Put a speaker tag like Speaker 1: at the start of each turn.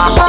Speaker 1: Uh-huh.